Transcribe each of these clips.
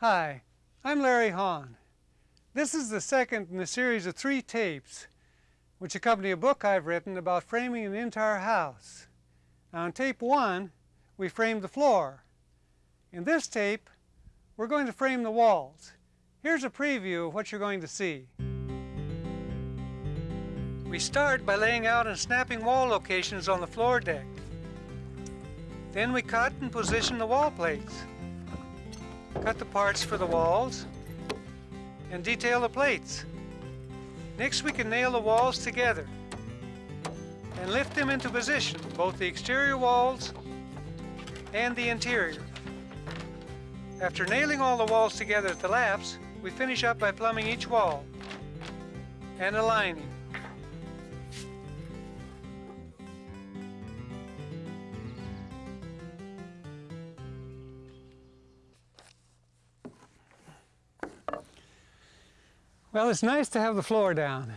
Hi, I'm Larry Haun. This is the second in a series of three tapes which accompany a book I've written about framing an entire house. Now tape one, we framed the floor. In this tape, we're going to frame the walls. Here's a preview of what you're going to see. We start by laying out and snapping wall locations on the floor deck. Then we cut and position the wall plates. Cut the parts for the walls and detail the plates. Next we can nail the walls together and lift them into position, both the exterior walls and the interior. After nailing all the walls together at the laps, we finish up by plumbing each wall and aligning. Well, it's nice to have the floor down.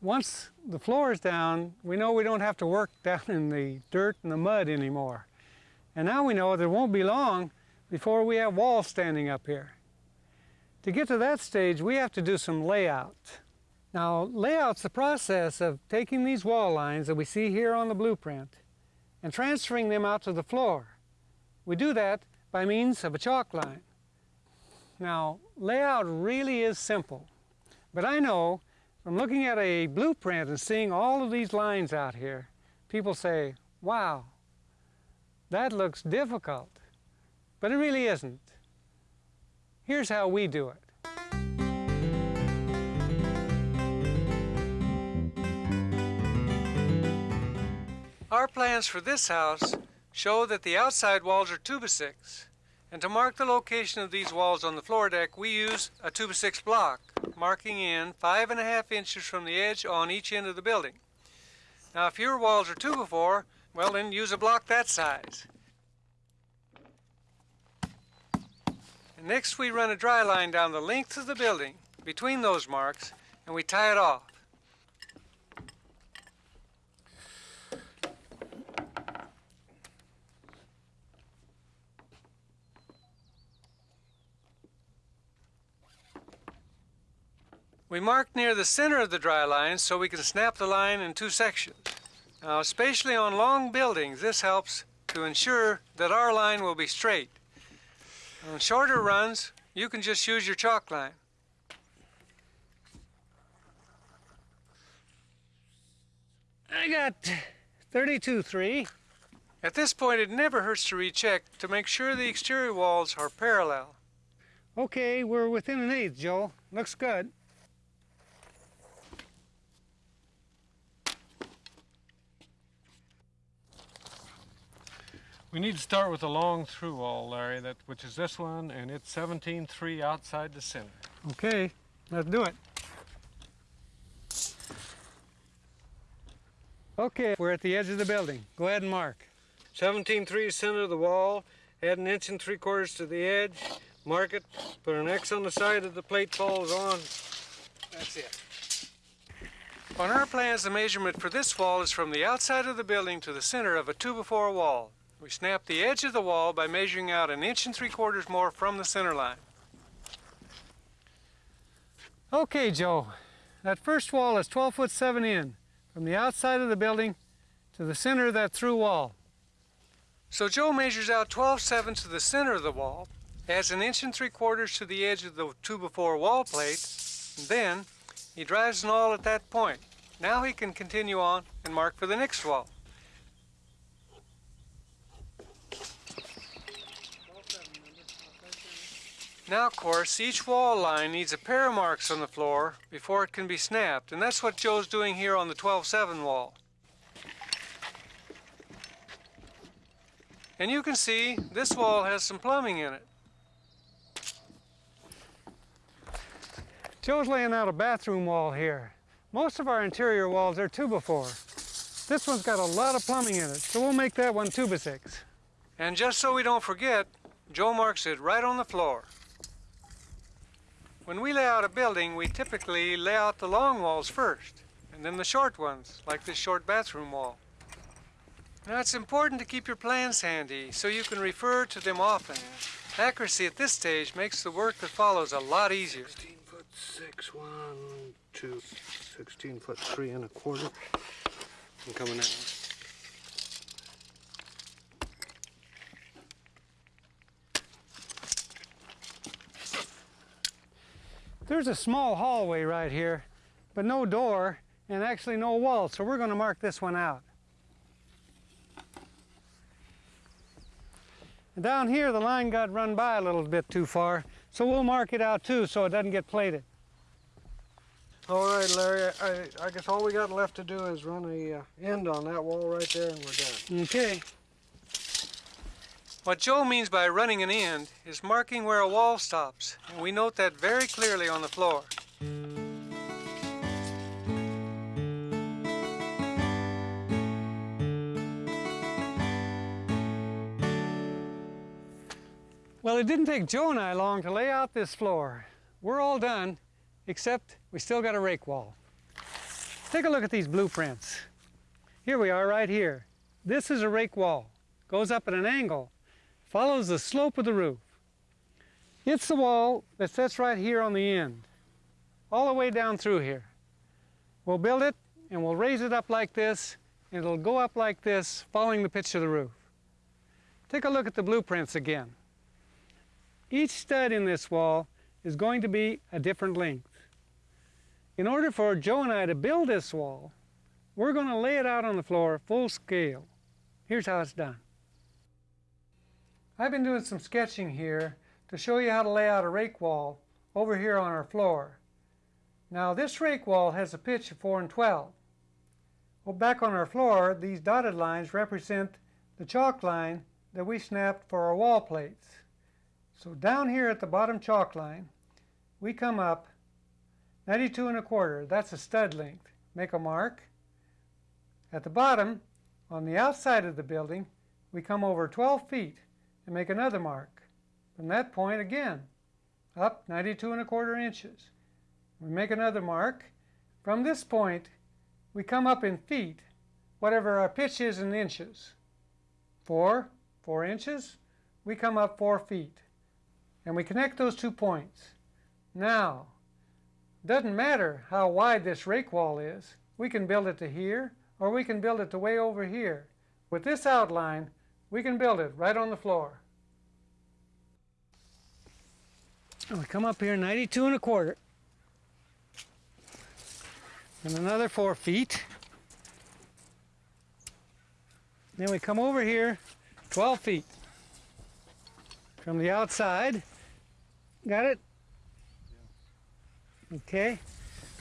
Once the floor is down, we know we don't have to work down in the dirt and the mud anymore. And now we know that it won't be long before we have walls standing up here. To get to that stage, we have to do some layout. Now, layout's the process of taking these wall lines that we see here on the blueprint and transferring them out to the floor. We do that by means of a chalk line. Now, layout really is simple, but I know from looking at a blueprint and seeing all of these lines out here, people say, wow, that looks difficult. But it really isn't. Here's how we do it. Our plans for this house show that the outside walls are 2 by 6 and to mark the location of these walls on the floor deck, we use a 2 by 6 block, marking in five and a half inches from the edge on each end of the building. Now, if your walls are 2 by 4, well then use a block that size. And next we run a dry line down the length of the building between those marks and we tie it off. We mark near the center of the dry line so we can snap the line in two sections. Now, especially on long buildings, this helps to ensure that our line will be straight. On shorter runs, you can just use your chalk line. I got 32-3. At this point, it never hurts to recheck to make sure the exterior walls are parallel. Okay, we're within an eighth, Joe. Looks good. We need to start with a long through wall, Larry, that, which is this one, and it's 17.3 outside the center. Okay, let's do it. Okay, we're at the edge of the building. Go ahead and mark. 17.3 center of the wall, add an inch and three quarters to the edge, mark it, put an X on the side that the plate falls on. That's it. On our plans, the measurement for this wall is from the outside of the building to the center of a 2 by 4 wall. We snap the edge of the wall by measuring out an inch and three quarters more from the center line. Okay, Joe, that first wall is 12 foot 7 in, from the outside of the building to the center of that through wall. So Joe measures out 12 7 to the center of the wall, adds an inch and three quarters to the edge of the 2 by 4 wall plate, and then he drives an awl at that point. Now he can continue on and mark for the next wall. Now, of course, each wall line needs a pair of marks on the floor before it can be snapped, and that's what Joe's doing here on the 12-7 wall. And you can see this wall has some plumbing in it. Joe's laying out a bathroom wall here. Most of our interior walls are 2 by 4 This one's got a lot of plumbing in it, so we'll make that one 2 by 6 And just so we don't forget, Joe marks it right on the floor. When we lay out a building, we typically lay out the long walls first, and then the short ones, like this short bathroom wall. Now it's important to keep your plans handy so you can refer to them often. Accuracy at this stage makes the work that follows a lot easier. 16 foot 6, 1, 2, 16 foot 3 and a quarter. I'm coming out. There's a small hallway right here, but no door and actually no wall, so we're going to mark this one out. And down here, the line got run by a little bit too far, so we'll mark it out too so it doesn't get plated. All right, Larry, I, I guess all we got left to do is run a uh, end on that wall right there and we're done. Okay. What Joe means by running an end is marking where a wall stops, and we note that very clearly on the floor. Well, it didn't take Joe and I long to lay out this floor. We're all done, except we still got a rake wall. Take a look at these blueprints. Here we are right here. This is a rake wall. Goes up at an angle, follows the slope of the roof. It's the wall that sits right here on the end, all the way down through here. We'll build it and we'll raise it up like this, and it'll go up like this, following the pitch of the roof. Take a look at the blueprints again. Each stud in this wall is going to be a different length. In order for Joe and I to build this wall, we're going to lay it out on the floor full scale. Here's how it's done. I've been doing some sketching here to show you how to lay out a rake wall over here on our floor. Now this rake wall has a pitch of 4 and 12. Well back on our floor these dotted lines represent the chalk line that we snapped for our wall plates. So down here at the bottom chalk line we come up 92 and a quarter, that's a stud length. Make a mark. At the bottom, on the outside of the building, we come over 12 feet and make another mark. From that point again, up 92 and a quarter inches. We make another mark. From this point, we come up in feet, whatever our pitch is in inches. Four, four inches, we come up four feet. And we connect those two points. Now, doesn't matter how wide this rake wall is. We can build it to here, or we can build it to way over here. With this outline, we can build it right on the floor. And we come up here 92 and a quarter. And another four feet. Then we come over here 12 feet. From the outside, got it? Okay,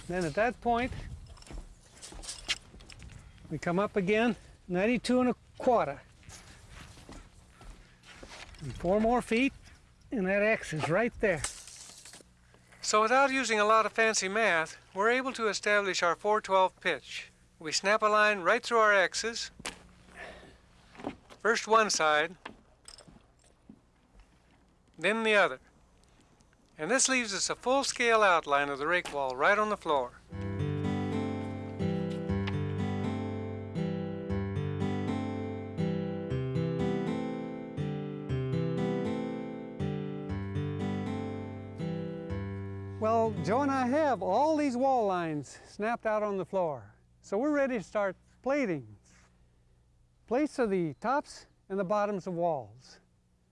then at that point, we come up again, 92 and a quarter. And four more feet, and that X is right there. So without using a lot of fancy math, we're able to establish our 412 pitch. We snap a line right through our X's, first one side, then the other. And this leaves us a full-scale outline of the rake wall right on the floor. Joe and I have all these wall lines snapped out on the floor. So we're ready to start plating. Plates are the tops and the bottoms of walls.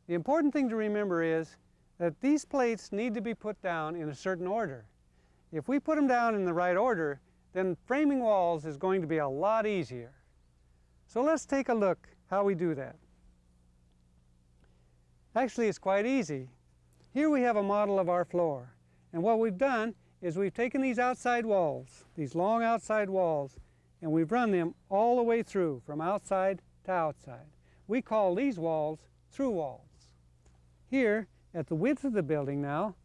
The important thing to remember is that these plates need to be put down in a certain order. If we put them down in the right order, then framing walls is going to be a lot easier. So let's take a look how we do that. Actually, it's quite easy. Here we have a model of our floor. And what we've done is we've taken these outside walls, these long outside walls, and we've run them all the way through, from outside to outside. We call these walls through walls. Here, at the width of the building now,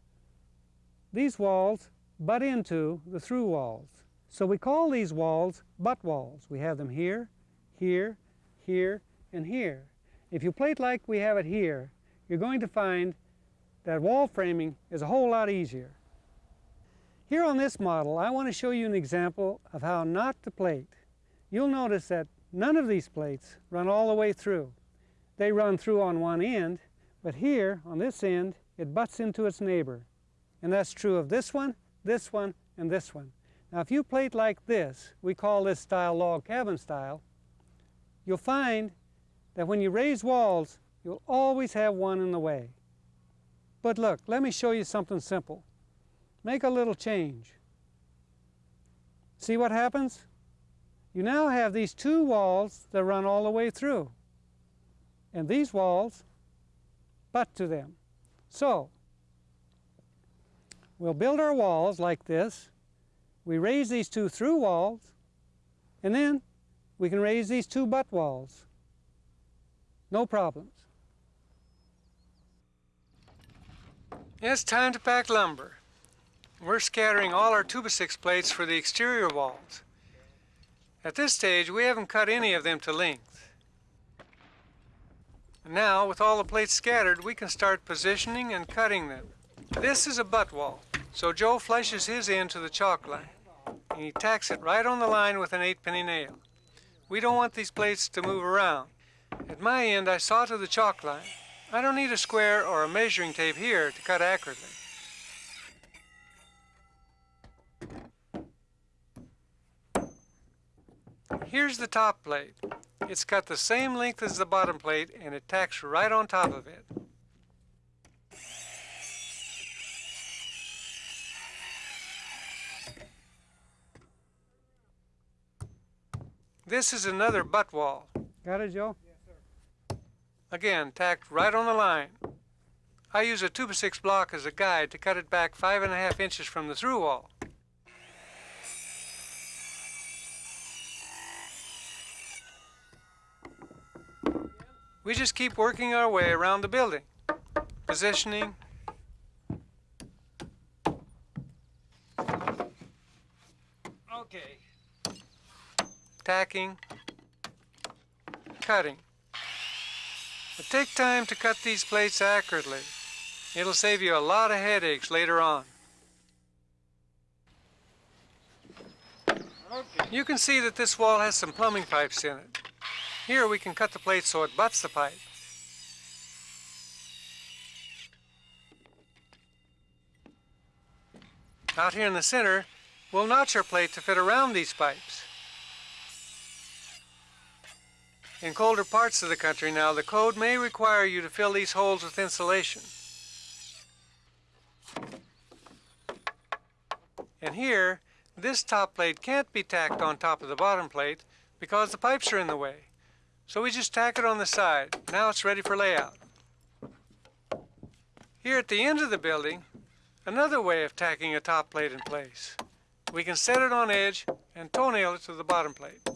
these walls butt into the through walls. So we call these walls butt walls. We have them here, here, here, and here. If you plate like we have it here, you're going to find that wall framing is a whole lot easier. Here on this model, I want to show you an example of how not to plate. You'll notice that none of these plates run all the way through. They run through on one end, But here, on this end, it butts into its neighbor. And that's true of this one, this one, and this one. Now if you plate like this, we call this style log cabin style, you'll find that when you raise walls, you'll always have one in the way. But look, let me show you something simple. Make a little change. See what happens? You now have these two walls that run all the way through. And these walls butt to them. So, we'll build our walls like this. We raise these two through walls, and then we can raise these two butt walls. No problems. It's time to pack lumber. We're scattering all our 2x6 plates for the exterior walls. At this stage, we haven't cut any of them to length. Now, with all the plates scattered, we can start positioning and cutting them. This is a butt wall, so Joe flushes his end to the chalk line, and he tacks it right on the line with an 8-penny nail. We don't want these plates to move around. At my end, I saw to the chalk line. I don't need a square or a measuring tape here to cut accurately. Here's the top plate. It's got the same length as the bottom plate and it tacks right on top of it. This is another butt wall. Got it, Joe? Again, tacked right on the line. I use a 2x6 block as a guide to cut it back five and a half inches from the through wall. We just keep working our way around the building, positioning, okay, tacking, cutting. But take time to cut these plates accurately. It'll save you a lot of headaches later on. Okay. You can see that this wall has some plumbing pipes in it. Here we can cut the plate so it butts the pipe. Out here in the center, we'll notch our plate to fit around these pipes. In colder parts of the country now, the code may require you to fill these holes with insulation. And here, this top plate can't be tacked on top of the bottom plate because the pipes are in the way. So we just tack it on the side. Now it's ready for layout. Here at the end of the building, another way of tacking a top plate in place. We can set it on edge and toenail it to the bottom plate.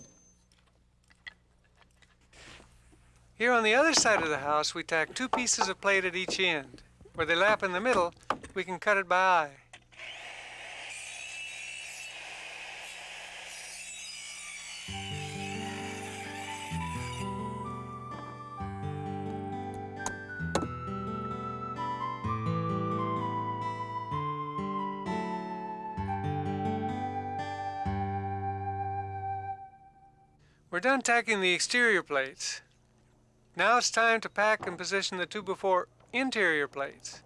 Here on the other side of the house, we tack two pieces of plate at each end. Where they lap in the middle, we can cut it by eye. We're done tacking the exterior plates. Now it's time to pack and position the two by four interior plates.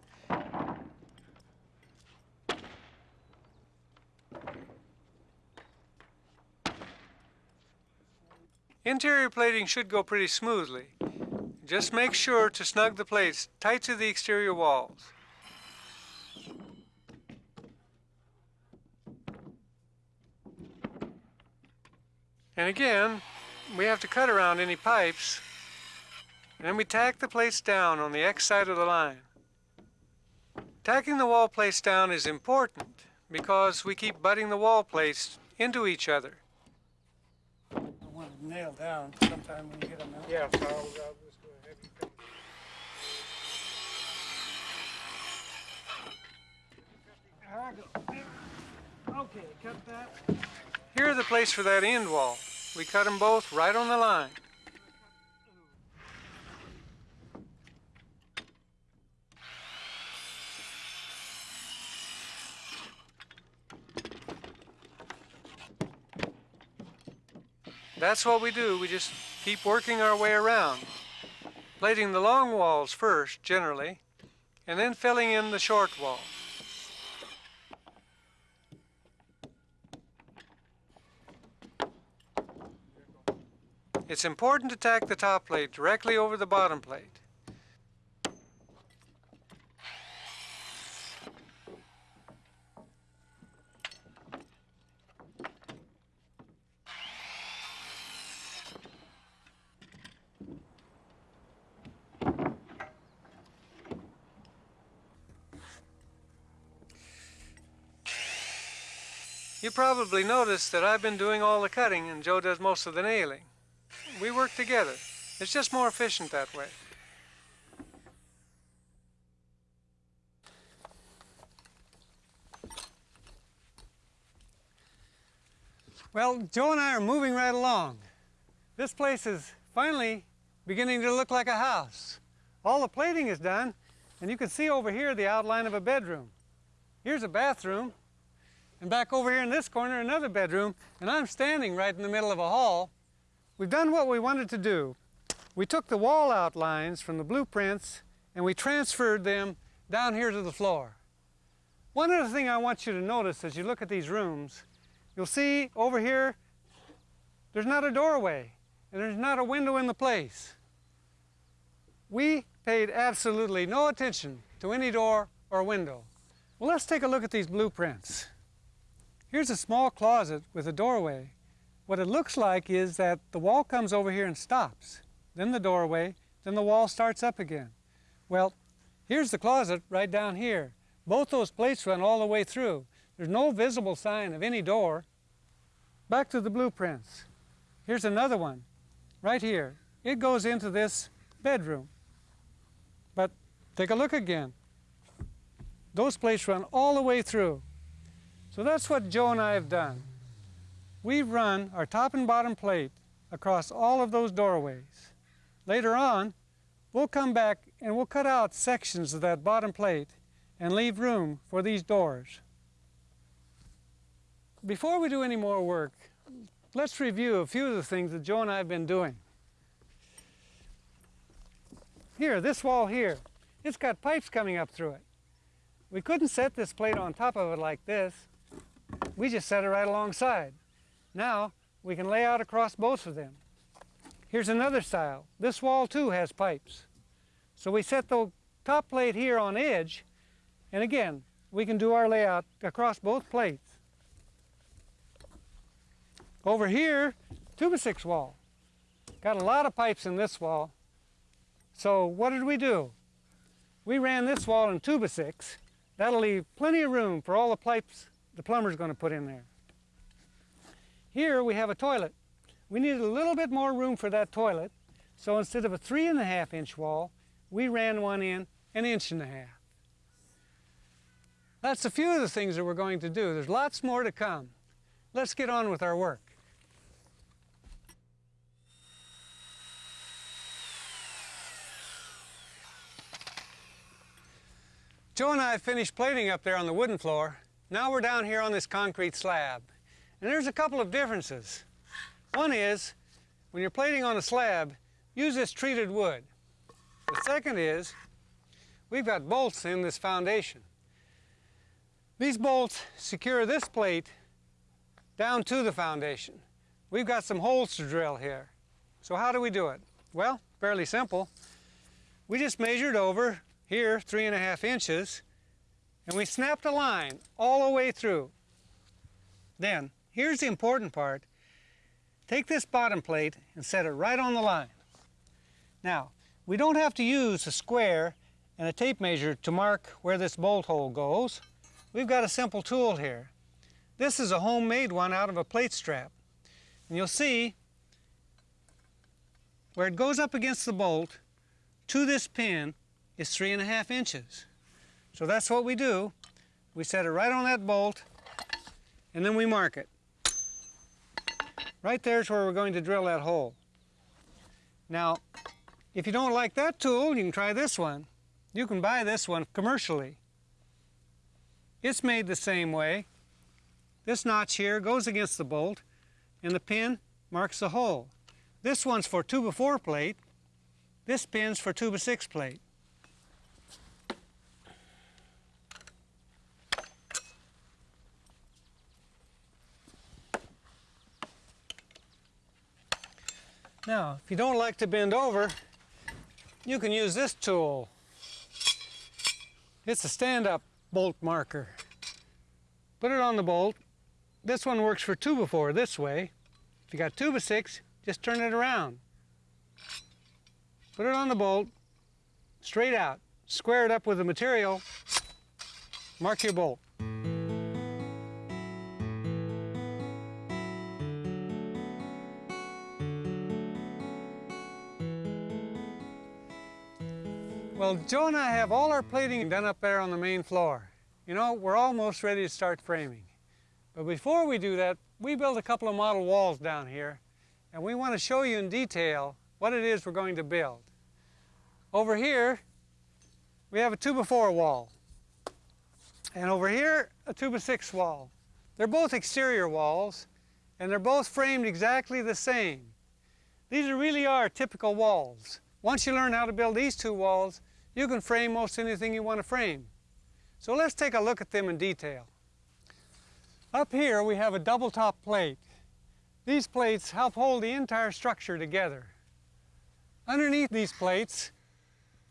Interior plating should go pretty smoothly. Just make sure to snug the plates tight to the exterior walls. And again, we have to cut around any pipes. And then we tack the plates down on the X side of the line. Tacking the wall plates down is important because we keep butting the wall plates into each other. I want to nail down sometime when you get them out. Yeah, so I'll, I'll just go ahead and finish. Ah, okay, cut that. Here are the plates for that end wall. We cut them both right on the line. That's what we do. We just keep working our way around. plating the long walls first, generally, and then filling in the short wall. It's important to tack the top plate directly over the bottom plate. Probably noticed that I've been doing all the cutting and Joe does most of the nailing. We work together. It's just more efficient that way. Well, Joe and I are moving right along. This place is finally beginning to look like a house. All the plating is done, and you can see over here the outline of a bedroom. Here's a bathroom, and back over here in this corner, another bedroom, and I'm standing right in the middle of a hall. We've done what we wanted to do. We took the wall outlines from the blueprints and we transferred them down here to the floor. One other thing I want you to notice as you look at these rooms, you'll see over here, there's not a doorway and there's not a window in the place. We paid absolutely no attention to any door or window. Well, let's take a look at these blueprints. Here's a small closet with a doorway. What it looks like is that the wall comes over here and stops, then the doorway, then the wall starts up again. Well, here's the closet right down here. Both those plates run all the way through. There's no visible sign of any door. Back to the blueprints. Here's another one, right here. It goes into this bedroom. But take a look again. Those plates run all the way through. So that's what Joe and I have done. We've run our top and bottom plate across all of those doorways. Later on, we'll come back and we'll cut out sections of that bottom plate and leave room for these doors. Before we do any more work, let's review a few of the things that Joe and I have been doing. Here, this wall here, it's got pipes coming up through it. We couldn't set this plate on top of it like this. We just set it right alongside. Now we can lay out across both of them. Here's another style. This wall too has pipes. So we set the top plate here on edge, and again, we can do our layout across both plates. Over here, two by six wall. Got a lot of pipes in this wall. So what did we do? We ran this wall in two by six. That'll leave plenty of room for all the pipes the plumber's going to put in there. Here we have a toilet. We needed a little bit more room for that toilet, so instead of a three and a half inch wall, we ran one in an inch and a half. That's a few of the things that we're going to do. There's lots more to come. Let's get on with our work. Joe and I finished plating up there on the wooden floor. Now we're down here on this concrete slab. And there's a couple of differences. One is, when you're plating on a slab, use this treated wood. The second is, we've got bolts in this foundation. These bolts secure this plate down to the foundation. We've got some holes to drill here. So how do we do it? Well, fairly simple. We just measured over here three and a half inches and we snapped a line all the way through. Then Here's the important part. Take this bottom plate and set it right on the line. Now, we don't have to use a square and a tape measure to mark where this bolt hole goes. We've got a simple tool here. This is a homemade one out of a plate strap. And you'll see where it goes up against the bolt to this pin is three and a half inches. So that's what we do. We set it right on that bolt and then we mark it. Right there's where we're going to drill that hole. Now, if you don't like that tool, you can try this one. You can buy this one commercially. It's made the same way. This notch here goes against the bolt, and the pin marks the hole. This one's for 2 by 4 plate, This pin's for 2 by 6 plate. Now, if you don't like to bend over, you can use this tool. It's a stand-up bolt marker. Put it on the bolt. This one works for 2 by 4 this way. If you got 2 by 6, just turn it around. Put it on the bolt, straight out. Square it up with the material, mark your bolt. Well, Joe and I have all our plating done up there on the main floor. You know, we're almost ready to start framing. But before we do that, we built a couple of model walls down here, and we want to show you in detail what it is we're going to build. Over here, we have a 2 by 4 wall. And over here, a 2 by 6 wall. They're both exterior walls, and they're both framed exactly the same. These really are typical walls. Once you learn how to build these two walls, you can frame most anything you want to frame. So let's take a look at them in detail. Up here we have a double top plate. These plates help hold the entire structure together. Underneath these plates,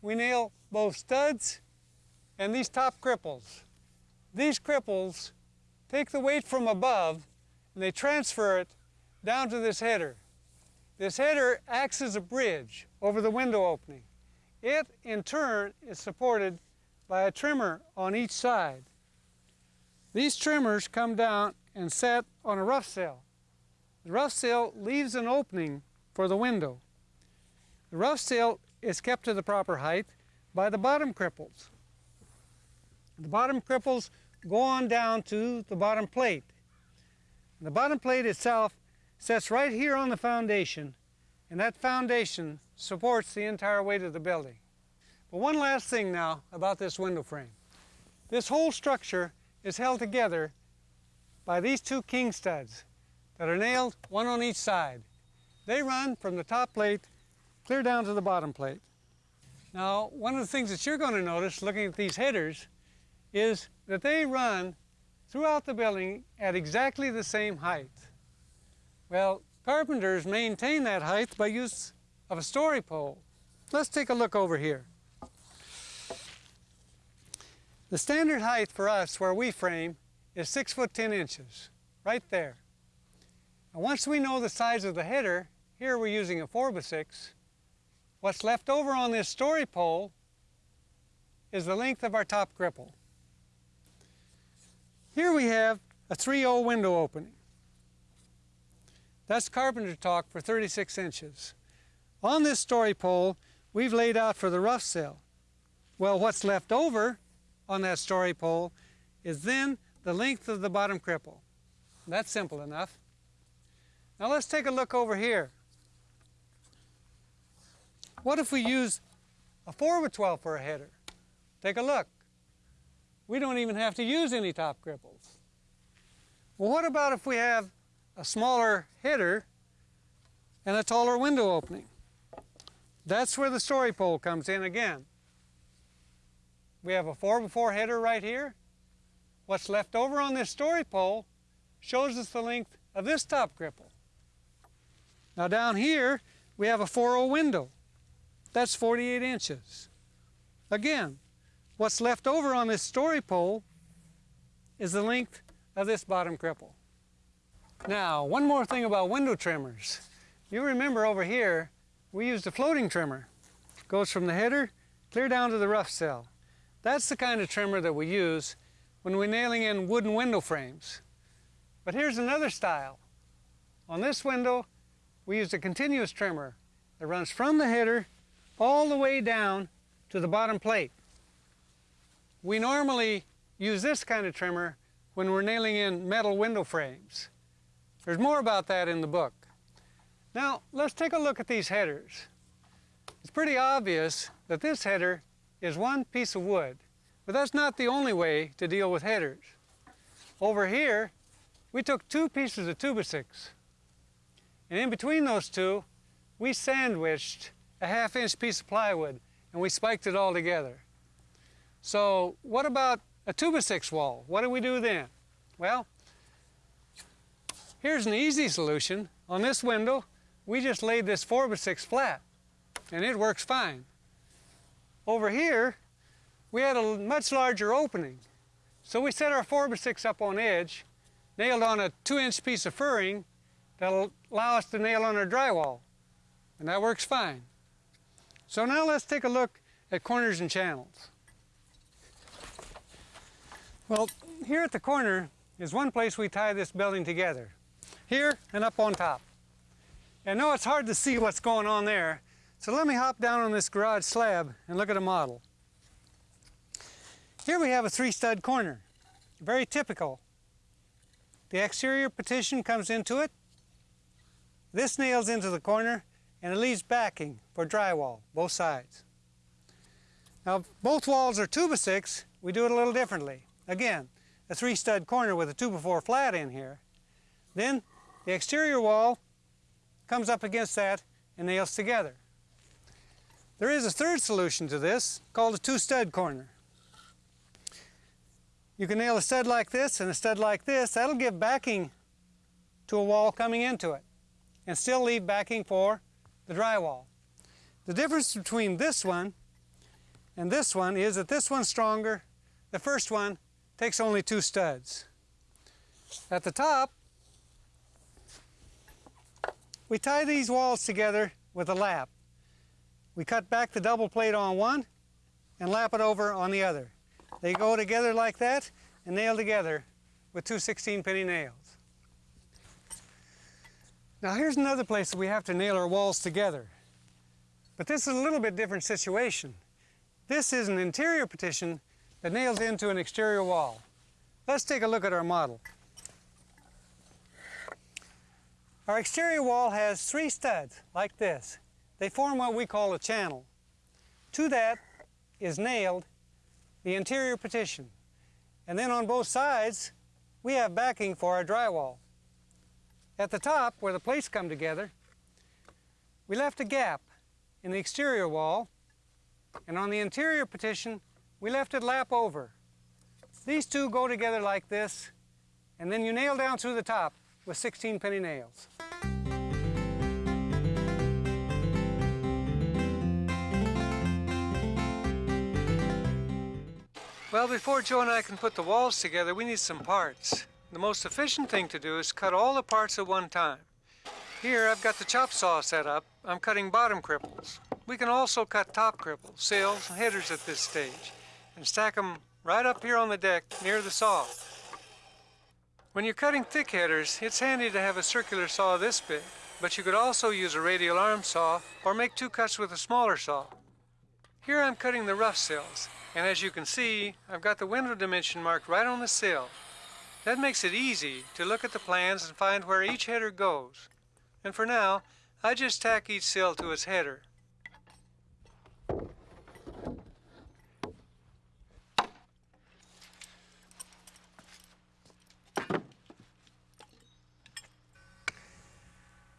we nail both studs and these top cripples. These cripples take the weight from above and they transfer it down to this header. This header acts as a bridge over the window opening. It, in turn, is supported by a trimmer on each side. These trimmers come down and set on a rough sill. The rough sill leaves an opening for the window. The rough sill is kept to the proper height by the bottom cripples. The bottom cripples go on down to the bottom plate. The bottom plate itself sets right here on the foundation, and that foundation supports the entire weight of the building. But one last thing now about this window frame. This whole structure is held together by these two king studs that are nailed one on each side. They run from the top plate clear down to the bottom plate. Now, one of the things that you're going to notice looking at these headers is that they run throughout the building at exactly the same height. Well, carpenters maintain that height by use of a story pole. Let's take a look over here. The standard height for us where we frame is 6 foot 10 inches, right there. And once we know the size of the header, here we're using a 4 by 6 what's left over on this story pole is the length of our top cripple. Here we have a 3-0 window opening. That's carpenter talk for 36 inches. On this story pole, we've laid out for the rough sill. Well, what's left over on that story pole is then the length of the bottom cripple. That's simple enough. Now let's take a look over here. What if we use a 4 by 12 for a header? Take a look. We don't even have to use any top cripples. Well, what about if we have a smaller header and a taller window opening? That's where the story pole comes in again. We have a 4 by 4 header right here. What's left over on this story pole shows us the length of this top cripple. Now down here, we have a 4-0 window. That's 48 inches. Again, what's left over on this story pole is the length of this bottom cripple. Now, one more thing about window trimmers. You remember over here, we used a floating trimmer. Goes from the header clear down to the rough sill. That's the kind of trimmer that we use when we're nailing in wooden window frames. But here's another style. On this window, we used a continuous trimmer that runs from the header all the way down to the bottom plate. We normally use this kind of trimmer when we're nailing in metal window frames. There's more about that in the book. Now, let's take a look at these headers. It's pretty obvious that this header is one piece of wood, but that's not the only way to deal with headers. Over here, we took two pieces of 2 by 6 and in between those two, we sandwiched a half inch piece of plywood and we spiked it all together. So what about a two by six wall? What do we do then? Well, here's an easy solution. On this window, we just laid this four by six flat and it works fine. Over here, we had a much larger opening. So we set our four by six up on edge, nailed on a two inch piece of furring that'll allow us to nail on our drywall. And that works fine. So now let's take a look at corners and channels. Well, here at the corner is one place we tie this building together. Here and up on top. And I know it's hard to see what's going on there, so let me hop down on this garage slab and look at a model. Here we have a three stud corner, very typical. The exterior partition comes into it, this nails into the corner, and it leaves backing for drywall, both sides. Now, both walls are 2 by 6 we do it a little differently. Again, a three stud corner with a 2 by 4 flat in here. Then the exterior wall comes up against that and nails together. There is a third solution to this called a two stud corner. You can nail a stud like this and a stud like this. That'll give backing to a wall coming into it and still leave backing for the drywall. The difference between this one and this one is that this one's stronger. The first one takes only two studs. At the top, we tie these walls together with a lap. We cut back the double plate on one and lap it over on the other. They go together like that and nail together with two 16 penny nails. Now here's another place that we have to nail our walls together. But this is a little bit different situation. This is an interior partition that nails into an exterior wall. Let's take a look at our model. Our exterior wall has three studs like this. They form what we call a channel. To that is nailed the interior partition. And then on both sides, we have backing for our drywall. At the top, where the plates come together, we left a gap in the exterior wall, and on the interior partition, we left it lap over. These two go together like this, and then you nail down through the top with 16 penny nails. Well, before Joe and I can put the walls together, we need some parts. The most efficient thing to do is cut all the parts at one time. Here, I've got the chop saw set up. I'm cutting bottom cripples. We can also cut top cripples, sills, and headers at this stage, and stack them right up here on the deck near the saw. When you're cutting thick headers, it's handy to have a circular saw this big, but you could also use a radial arm saw or make two cuts with a smaller saw. Here I'm cutting the rough sills. And as you can see, I've got the window dimension marked right on the sill. That makes it easy to look at the plans and find where each header goes. And for now, I just tack each sill to its header.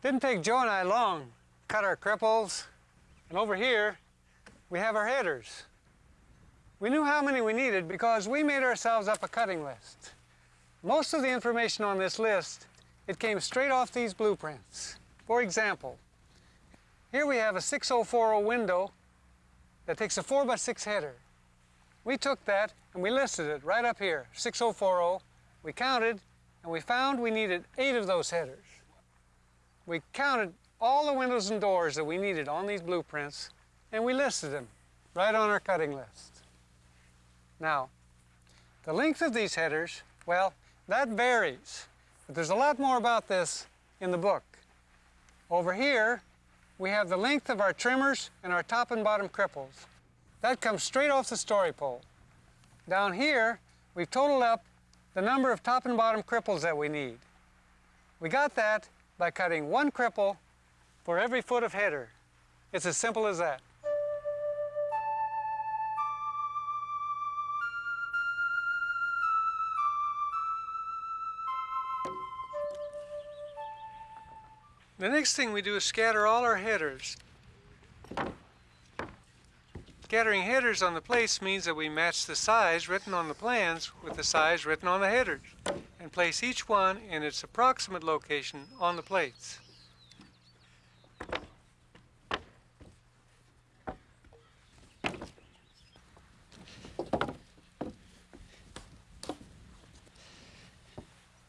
Didn't take Joe and I long. Cut our cripples, and over here, we have our headers. We knew how many we needed because we made ourselves up a cutting list. Most of the information on this list, it came straight off these blueprints. For example, here we have a 6040 window that takes a 4 by 6 header. We took that and we listed it right up here, 6040. We counted and we found we needed eight of those headers. We counted all the windows and doors that we needed on these blueprints and we listed them right on our cutting list. Now, the length of these headers, well, that varies. But there's a lot more about this in the book. Over here, we have the length of our trimmers and our top and bottom cripples. That comes straight off the story pole. Down here, we've totaled up the number of top and bottom cripples that we need. We got that by cutting one cripple for every foot of header. It's as simple as that. The next thing we do is scatter all our headers. Scattering headers on the place means that we match the size written on the plans with the size written on the headers and place each one in its approximate location on the plates.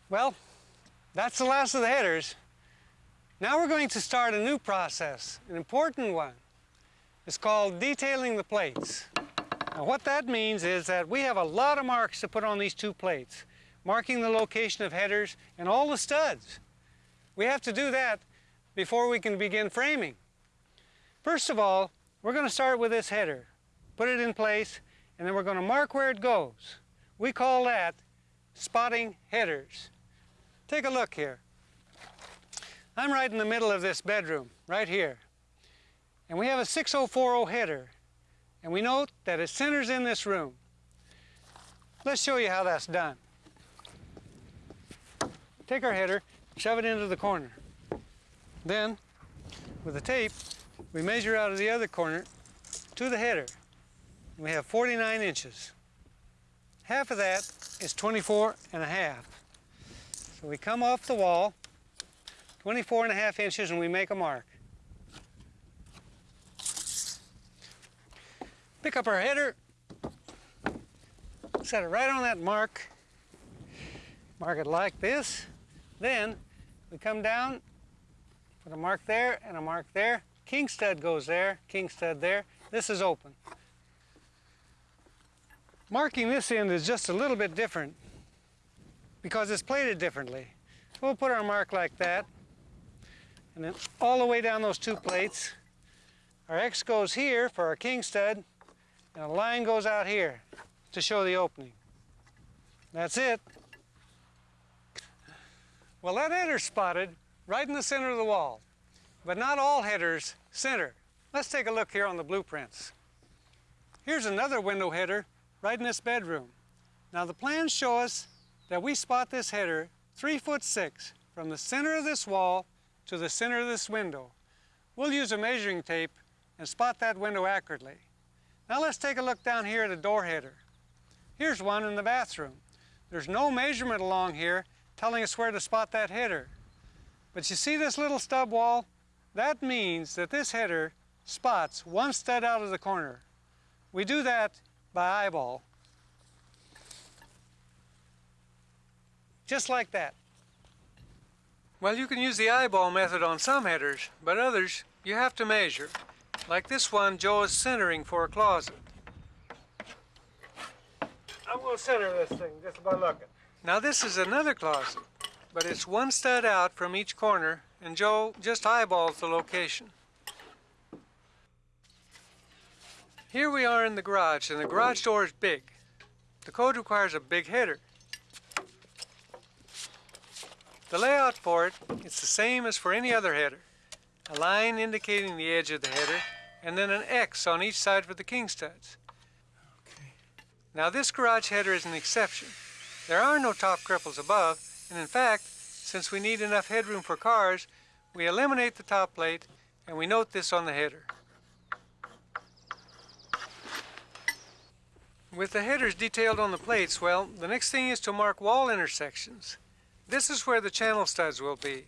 Well, that's the last of the headers. Now we're going to start a new process, an important one. It's called detailing the plates. Now what that means is that we have a lot of marks to put on these two plates, marking the location of headers and all the studs. We have to do that before we can begin framing. First of all, we're going to start with this header, put it in place, and then we're going to mark where it goes. We call that spotting headers. Take a look here. I'm right in the middle of this bedroom, right here. And we have a 6040 header. And we note that it centers in this room. Let's show you how that's done. Take our header, shove it into the corner. Then, with the tape, we measure out of the other corner to the header. We have 49 inches. Half of that is 24 and a half. So we come off the wall, 24 and a half inches, and we make a mark. Pick up our header, set it right on that mark, mark it like this. Then we come down, put a mark there and a mark there. King stud goes there, king stud there. This is open. Marking this end is just a little bit different because it's plated differently. We'll put our mark like that, and then all the way down those two plates. Our X goes here for our king stud, and a line goes out here to show the opening. That's it. Well, that header's spotted right in the center of the wall, but not all headers center. Let's take a look here on the blueprints. Here's another window header right in this bedroom. Now the plans show us that we spot this header three foot six from the center of this wall to the center of this window. We'll use a measuring tape and spot that window accurately. Now let's take a look down here at a door header. Here's one in the bathroom. There's no measurement along here telling us where to spot that header. But you see this little stub wall? That means that this header spots one stud out of the corner. We do that by eyeball. just like that. Well, you can use the eyeball method on some headers, but others you have to measure. Like this one, Joe is centering for a closet. I'm going to center this thing just by looking. Now this is another closet, but it's one stud out from each corner, and Joe just eyeballs the location. Here we are in the garage, and the garage door is big. The code requires a big header. The layout for it is the same as for any other header. A line indicating the edge of the header, and then an X on each side for the king studs. Okay. Now this garage header is an exception. There are no top cripples above, and in fact, since we need enough headroom for cars, we eliminate the top plate and we note this on the header. With the headers detailed on the plates, well, the next thing is to mark wall intersections. This is where the channel studs will be.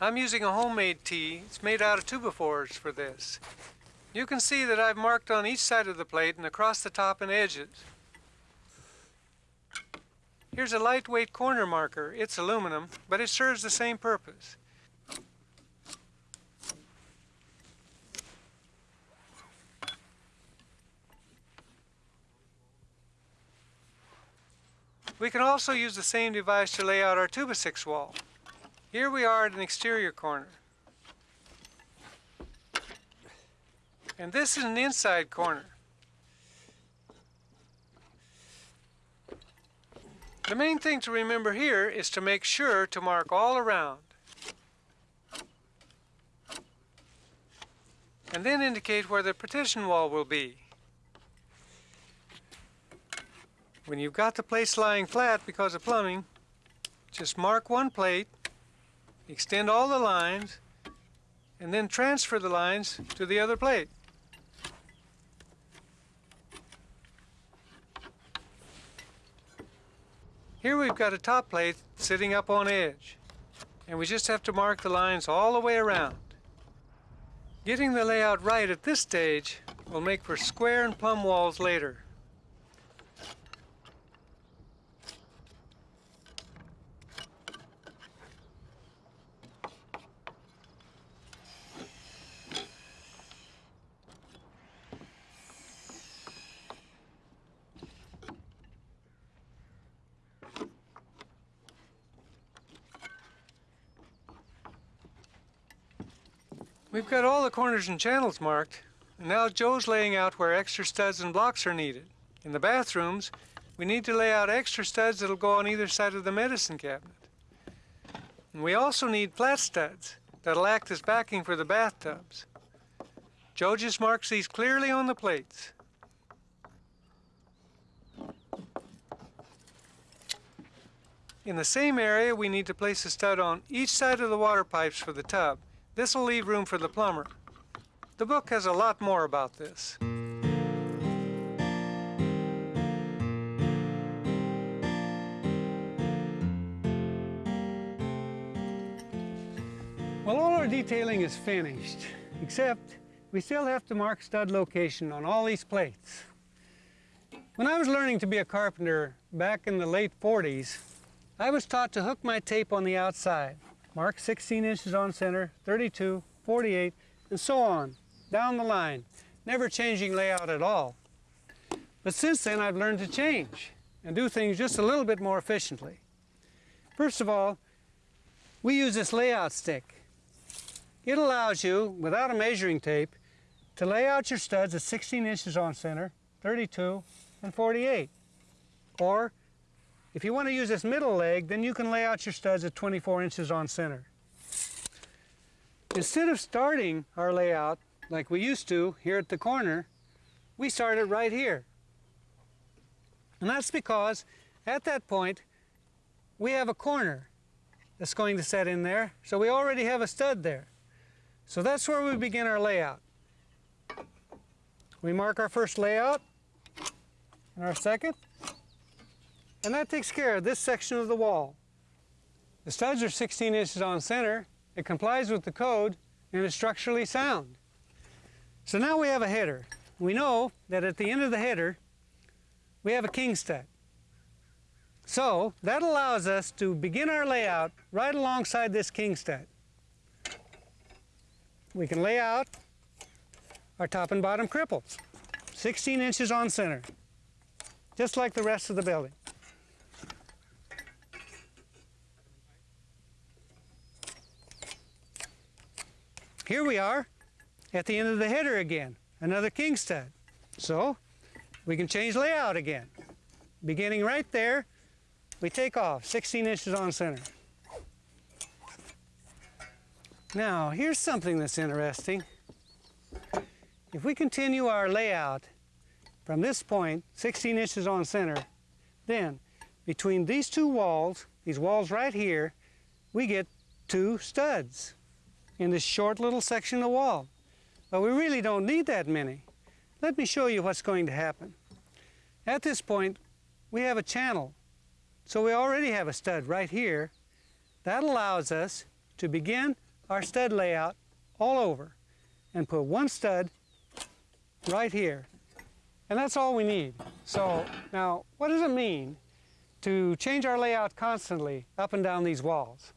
I'm using a homemade tee. It's made out of 2x4s for this. You can see that I've marked on each side of the plate and across the top and edges. Here's a lightweight corner marker. It's aluminum, but it serves the same purpose. We can also use the same device to lay out our 2x6 wall. Here we are at an exterior corner. And this is an inside corner. The main thing to remember here is to make sure to mark all around. And then indicate where the partition wall will be. When you've got the plates lying flat because of plumbing, just mark one plate, extend all the lines, and then transfer the lines to the other plate. Here we've got a top plate sitting up on edge, and we just have to mark the lines all the way around. Getting the layout right at this stage will make for square and plumb walls later. We've got all the corners and channels marked, and now Joe's laying out where extra studs and blocks are needed. In the bathrooms, we need to lay out extra studs that'll go on either side of the medicine cabinet. And we also need flat studs that'll act as backing for the bathtubs. Joe just marks these clearly on the plates. In the same area, we need to place a stud on each side of the water pipes for the tub. This will leave room for the plumber. The book has a lot more about this. Well, all our detailing is finished, except we still have to mark stud location on all these plates. When I was learning to be a carpenter back in the late 40s, I was taught to hook my tape on the outside. Mark 16 inches on center, 32, 48, and so on, down the line, never changing layout at all. But since then, I've learned to change and do things just a little bit more efficiently. First of all, we use this layout stick. It allows you, without a measuring tape, to lay out your studs at 16 inches on center, 32, and 48. Or if you want to use this middle leg, then you can lay out your studs at 24 inches on center. Instead of starting our layout like we used to here at the corner, we started right here. And that's because at that point, we have a corner that's going to set in there, so we already have a stud there. So that's where we begin our layout. We mark our first layout and our second, and that takes care of this section of the wall. The studs are 16 inches on center, it complies with the code, and is structurally sound. So now we have a header. We know that at the end of the header, we have a king stud. So that allows us to begin our layout right alongside this king stud. We can lay out our top and bottom cripples, 16 inches on center, just like the rest of the building. Here we are at the end of the header again, another king stud. So we can change layout again. Beginning right there, we take off 16 inches on center. Now, here's something that's interesting. If we continue our layout from this point, 16 inches on center, then between these two walls, these walls right here, we get two studs in this short little section of wall. But we really don't need that many. Let me show you what's going to happen. At this point, we have a channel. So we already have a stud right here. That allows us to begin our stud layout all over and put one stud right here. And that's all we need. So now, what does it mean to change our layout constantly up and down these walls?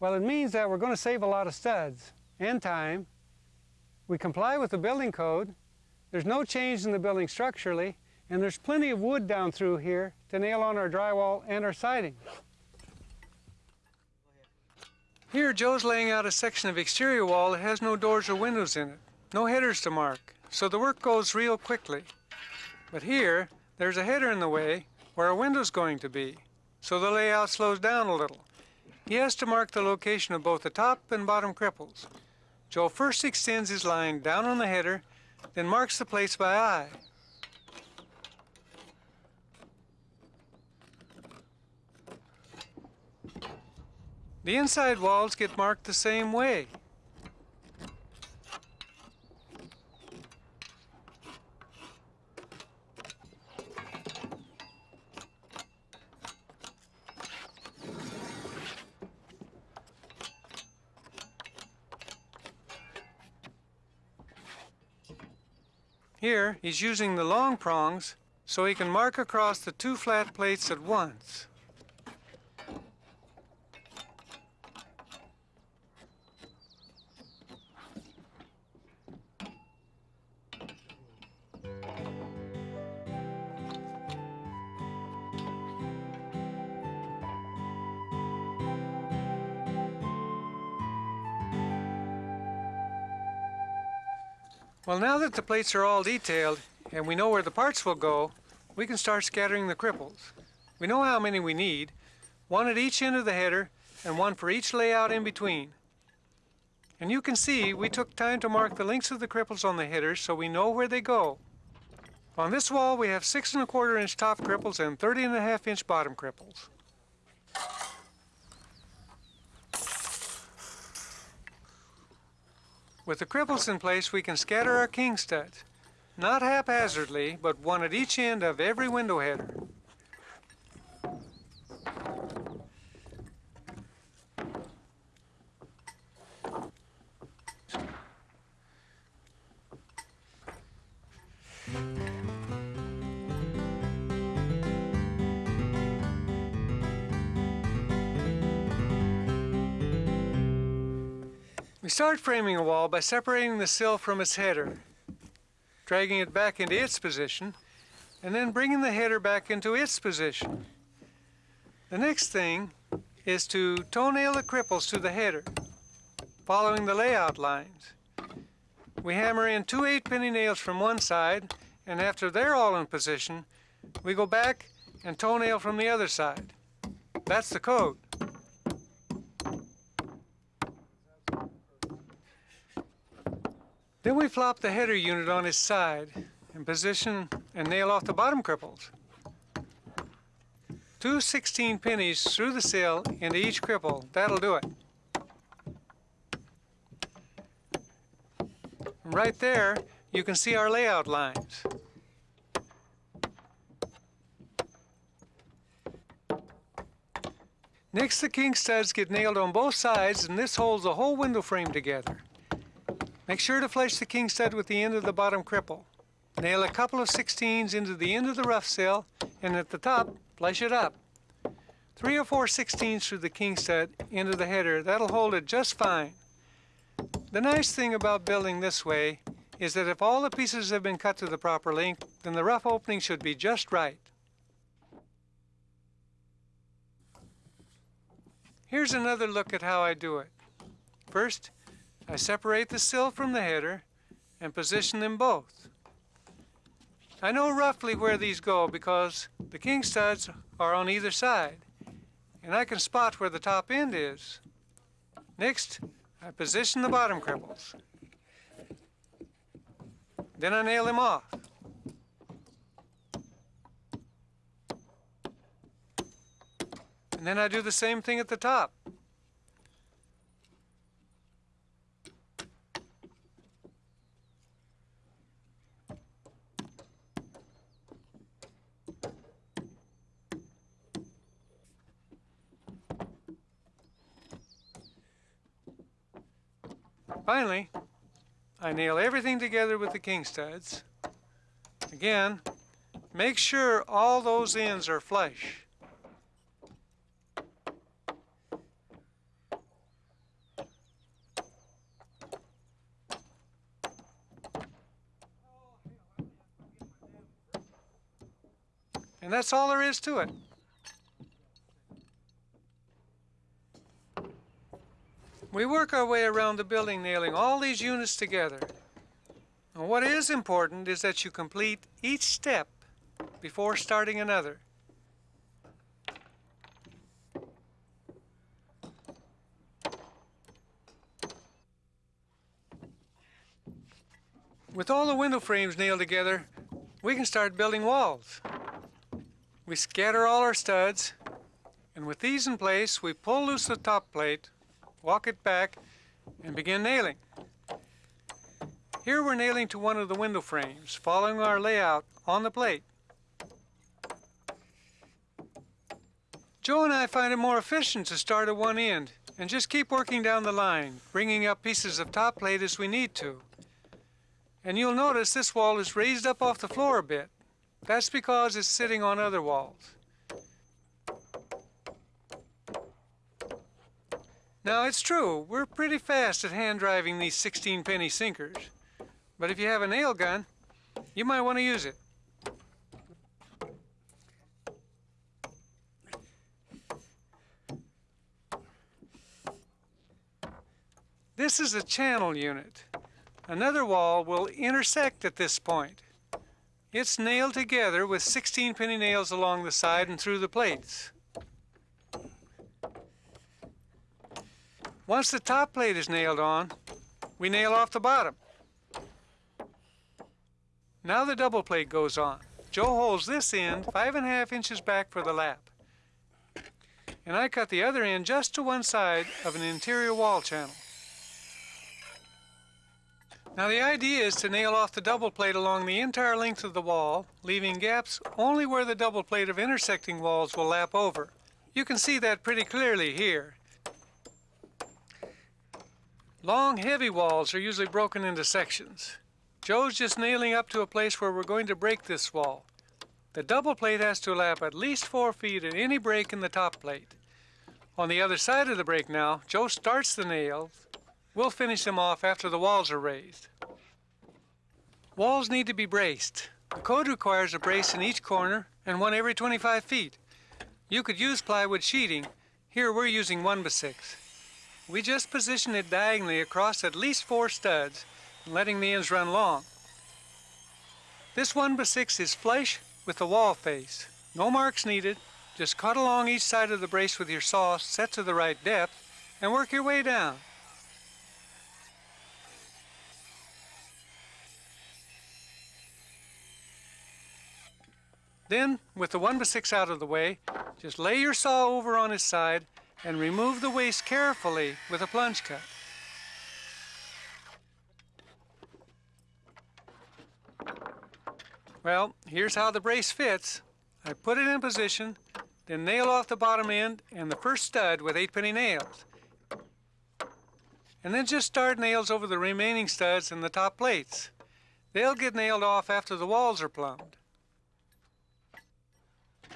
Well, it means that we're going to save a lot of studs and time. We comply with the building code. There's no change in the building structurally, and there's plenty of wood down through here to nail on our drywall and our siding. Here, Joe's laying out a section of exterior wall that has no doors or windows in it, no headers to mark, so the work goes real quickly. But here, there's a header in the way where a window's going to be, so the layout slows down a little. He has to mark the location of both the top and bottom cripples. Joe first extends his line down on the header, then marks the place by eye. The inside walls get marked the same way. Here, he's using the long prongs so he can mark across the two flat plates at once. Well, now that the plates are all detailed and we know where the parts will go, we can start scattering the cripples. We know how many we need, one at each end of the header and one for each layout in between. And you can see we took time to mark the lengths of the cripples on the headers so we know where they go. On this wall we have six and a quarter inch top cripples and 30 and a half inch bottom cripples. With the cripples in place, we can scatter our king studs. Not haphazardly, but one at each end of every window header. We start framing a wall by separating the sill from its header, dragging it back into its position, and then bringing the header back into its position. The next thing is to toenail the cripples to the header, following the layout lines. We hammer in two eight penny nails from one side, and after they're all in position, we go back and toenail from the other side. That's the code. Then we flop the header unit on its side and position and nail off the bottom cripples. Two 16 pennies through the sill into each cripple. That'll do it. Right there, you can see our layout lines. Next, the king studs get nailed on both sides and this holds the whole window frame together. Make sure to flush the king stud with the end of the bottom cripple. Nail a couple of 16s into the end of the rough sill and at the top, flush it up. Three or four 16s through the king stud into the header, that'll hold it just fine. The nice thing about building this way is that if all the pieces have been cut to the proper length, then the rough opening should be just right. Here's another look at how I do it. First, I separate the sill from the header and position them both. I know roughly where these go because the king studs are on either side, and I can spot where the top end is. Next, I position the bottom cripples. Then I nail them off. And then I do the same thing at the top. Finally, I nail everything together with the king studs. Again, make sure all those ends are flush. And that's all there is to it. We work our way around the building nailing all these units together. And what is important is that you complete each step before starting another. With all the window frames nailed together, we can start building walls. We scatter all our studs, and with these in place, we pull loose the top plate, walk it back, and begin nailing. Here we're nailing to one of the window frames, following our layout on the plate. Joe and I find it more efficient to start at one end and just keep working down the line, bringing up pieces of top plate as we need to. And you'll notice this wall is raised up off the floor a bit. That's because it's sitting on other walls. Now it's true, we're pretty fast at hand driving these 16 penny sinkers. But if you have a nail gun, you might want to use it. This is a channel unit. Another wall will intersect at this point. It's nailed together with 16 penny nails along the side and through the plates. Once the top plate is nailed on, we nail off the bottom. Now the double plate goes on. Joe holds this end five and a half inches back for the lap. And I cut the other end just to one side of an interior wall channel. Now the idea is to nail off the double plate along the entire length of the wall, leaving gaps only where the double plate of intersecting walls will lap over. You can see that pretty clearly here. Long, heavy walls are usually broken into sections. Joe's just nailing up to a place where we're going to break this wall. The double plate has to lap at least four feet at any break in the top plate. On the other side of the break now, Joe starts the nails. We'll finish them off after the walls are raised. Walls need to be braced. The code requires a brace in each corner and one every 25 feet. You could use plywood sheeting. Here we're using 1 by 6. We just position it diagonally across at least four studs, letting the ends run long. This 1 by 6 is flush with the wall face. No marks needed. Just cut along each side of the brace with your saw set to the right depth and work your way down. Then, with the 1 by 6 out of the way, just lay your saw over on its side and remove the waste carefully with a plunge cut. Well, here's how the brace fits. I put it in position, then nail off the bottom end and the first stud with 8 penny nails. And then just start nails over the remaining studs and the top plates. They'll get nailed off after the walls are plumbed.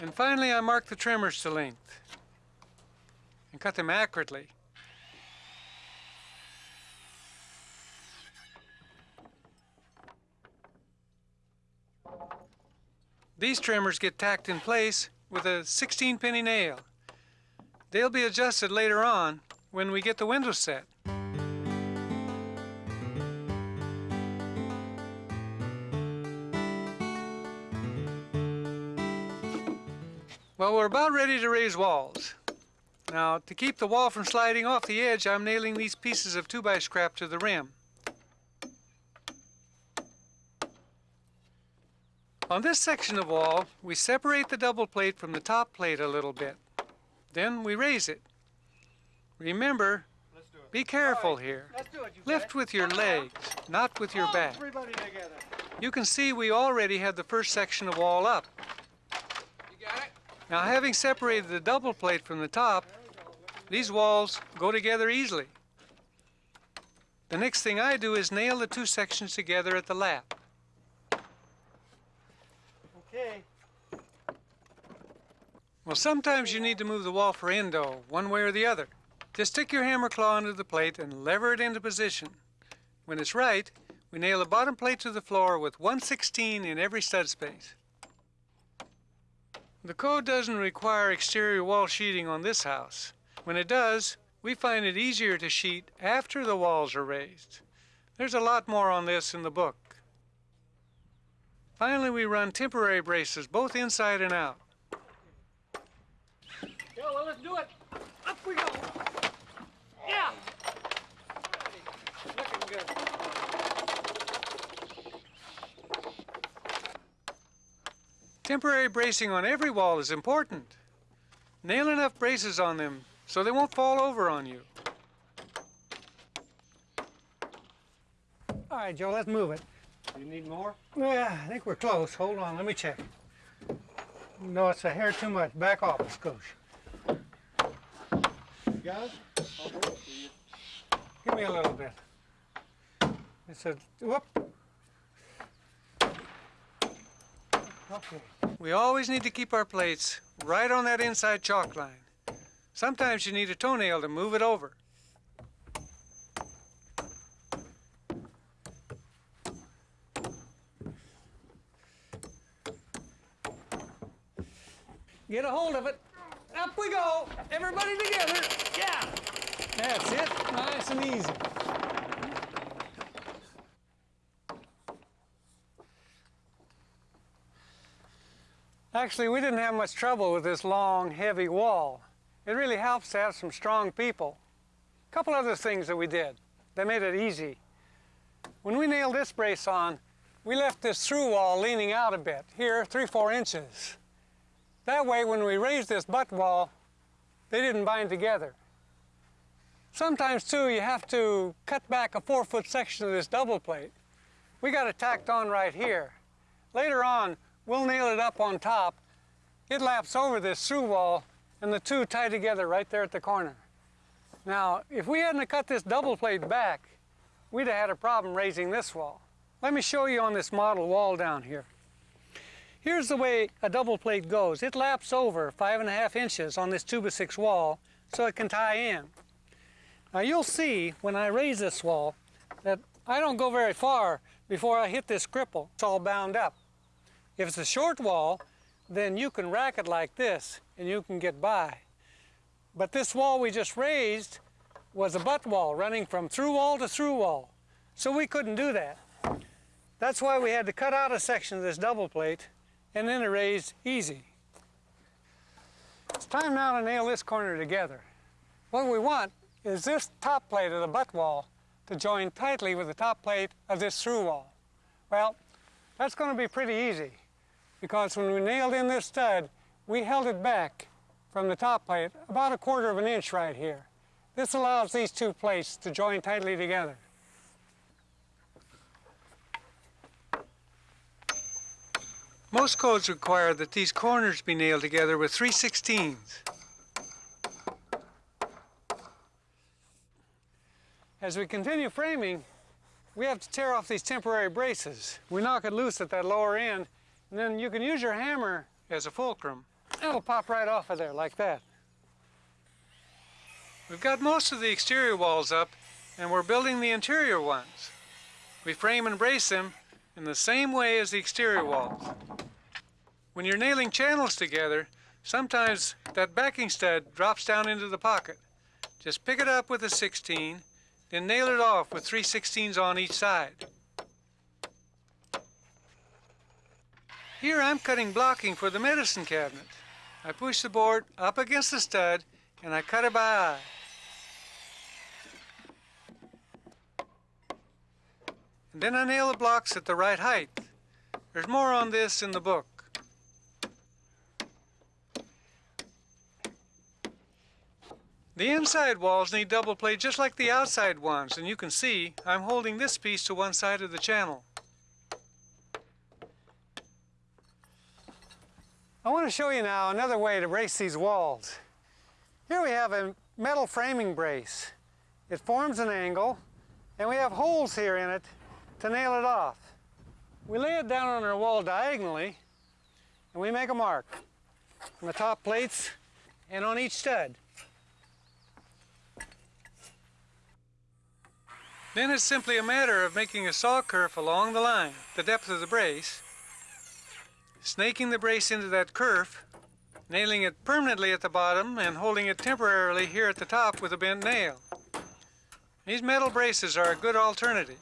And finally, I mark the trimmers to length and cut them accurately. These trimmers get tacked in place with a 16 penny nail. They'll be adjusted later on when we get the window set. Well, we're about ready to raise walls. Now, to keep the wall from sliding off the edge, I'm nailing these pieces of 2x scrap to the rim. On this section of wall, we separate the double plate from the top plate a little bit. Then we raise it. Remember, be careful right. here. Let's do it, Lift it. with your legs, not with your back. You can see we already had the first section of wall up. You got it? Now having separated the double plate from the top, these walls go together easily. The next thing I do is nail the two sections together at the lap. Okay. Well, sometimes you need to move the wall for endo, one way or the other. Just stick your hammer claw into the plate and lever it into position. When it's right, we nail the bottom plate to the floor with 1 16 in every stud space. The code doesn't require exterior wall sheeting on this house. When it does, we find it easier to sheet after the walls are raised. There's a lot more on this in the book. Finally, we run temporary braces, both inside and out. Yeah, well, let's do it. Up we go. Yeah. Looking good. Temporary bracing on every wall is important. Nail enough braces on them so they won't fall over on you. All right, Joe, let's move it. You need more? Yeah, I think we're close. Hold on, let me check. No, it's a hair too much. Back off, Scoosh. Guys? I'll hold it for you. Give me a little bit. It's a, whoop. Okay. We always need to keep our plates right on that inside chalk line. Sometimes you need a toenail to move it over. Get a hold of it. Up we go. Everybody together. Yeah. That's it. Nice and easy. Actually, we didn't have much trouble with this long, heavy wall. It really helps to have some strong people. A couple other things that we did that made it easy. When we nailed this brace on, we left this through wall leaning out a bit, here, three, four inches. That way, when we raised this butt wall, they didn't bind together. Sometimes, too, you have to cut back a four-foot section of this double plate. We got it tacked on right here. Later on, we'll nail it up on top. It laps over this through wall, and the two tie together right there at the corner. Now, if we hadn't cut this double plate back, we'd have had a problem raising this wall. Let me show you on this model wall down here. Here's the way a double plate goes. It laps over five and a half inches on this two by six wall so it can tie in. Now you'll see when I raise this wall that I don't go very far before I hit this cripple. It's all bound up. If it's a short wall, then you can rack it like this and you can get by. But this wall we just raised was a butt wall running from through wall to through wall. So we couldn't do that. That's why we had to cut out a section of this double plate and then erase easy. It's time now to nail this corner together. What we want is this top plate of the butt wall to join tightly with the top plate of this through wall. Well, that's going to be pretty easy because when we nailed in this stud, we held it back from the top plate about a quarter of an inch right here. This allows these two plates to join tightly together. Most codes require that these corners be nailed together with 3 16ths. As we continue framing, we have to tear off these temporary braces. We knock it loose at that lower end, and then you can use your hammer as a fulcrum. It'll pop right off of there like that. We've got most of the exterior walls up, and we're building the interior ones. We frame and brace them in the same way as the exterior walls. When you're nailing channels together, sometimes that backing stud drops down into the pocket. Just pick it up with a 16, then nail it off with 3 16s on each side. Here I'm cutting blocking for the medicine cabinet. I push the board up against the stud and I cut it by eye. And then I nail the blocks at the right height. There's more on this in the book. The inside walls need double plate just like the outside ones, and you can see I'm holding this piece to one side of the channel. I want to show you now another way to brace these walls. Here we have a metal framing brace. It forms an angle, and we have holes here in it to nail it off. We lay it down on our wall diagonally, and we make a mark on the top plates and on each stud. Then it's simply a matter of making a saw kerf along the line, the depth of the brace, snaking the brace into that kerf, nailing it permanently at the bottom and holding it temporarily here at the top with a bent nail. These metal braces are a good alternative.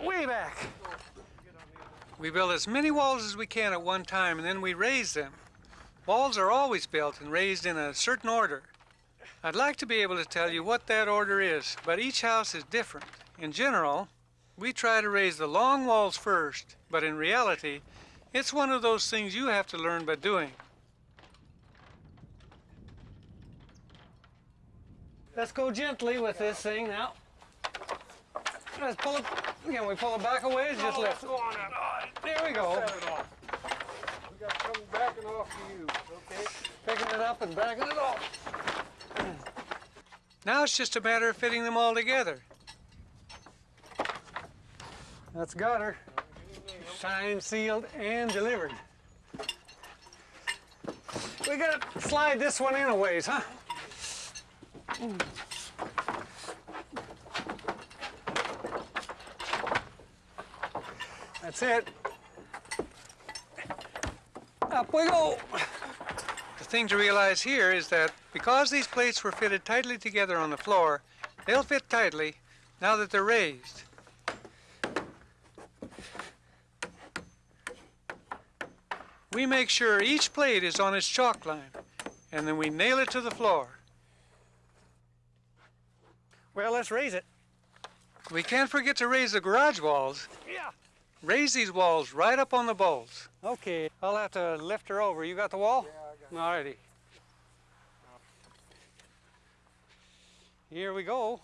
Way back. We build as many walls as we can at one time and then we raise them. Walls are always built and raised in a certain order. I'd like to be able to tell you what that order is, but each house is different. In general, we try to raise the long walls first, but in reality, it's one of those things you have to learn by doing. Let's go gently with this thing now. Let's pull it, again, we pull it back a ways, just lift it. There we go. Set it off. We got something backing off to you, okay? Picking it up and backing it off. Now it's just a matter of fitting them all together. That's got her. Signed, sealed, and delivered. We gotta slide this one in a ways, huh? That's it. Up we go. The thing to realize here is that because these plates were fitted tightly together on the floor, they'll fit tightly now that they're raised. We make sure each plate is on its chalk line, and then we nail it to the floor. Well, let's raise it. We can't forget to raise the garage walls. Yeah. Raise these walls right up on the bolts. Okay, I'll have to lift her over. You got the wall? Yeah, I got it. Alrighty. Here we go.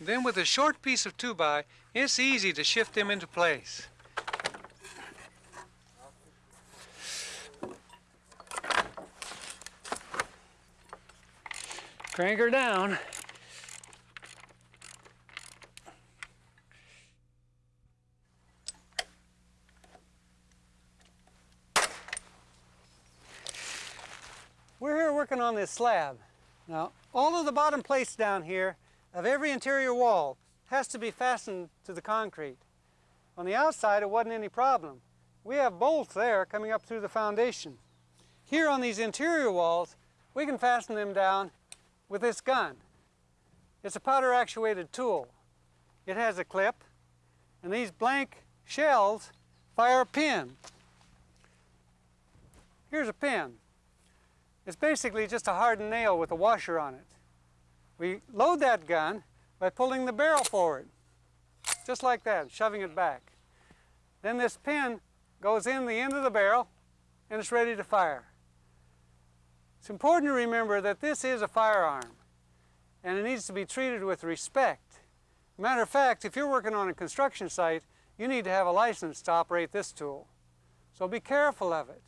Then with a short piece of 2-by, it's easy to shift them into place. Crank her down. We're here working on this slab. Now, all of the bottom plates down here of every interior wall has to be fastened to the concrete. On the outside, it wasn't any problem. We have bolts there coming up through the foundation. Here on these interior walls, we can fasten them down with this gun. It's a powder actuated tool. It has a clip, and these blank shells fire a pin. Here's a pin. It's basically just a hardened nail with a washer on it. We load that gun by pulling the barrel forward, just like that, shoving it back. Then this pin goes in the end of the barrel and it's ready to fire. It's important to remember that this is a firearm and it needs to be treated with respect. Matter of fact, if you're working on a construction site, you need to have a license to operate this tool. So be careful of it.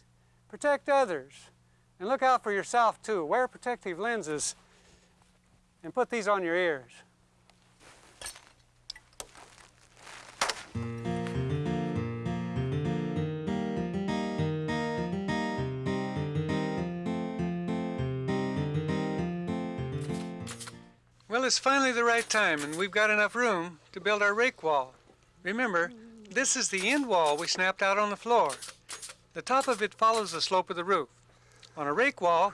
Protect others. And look out for yourself too. Wear protective lenses and put these on your ears. Well, it's finally the right time and we've got enough room to build our rake wall. Remember, this is the end wall we snapped out on the floor. The top of it follows the slope of the roof. On a rake wall,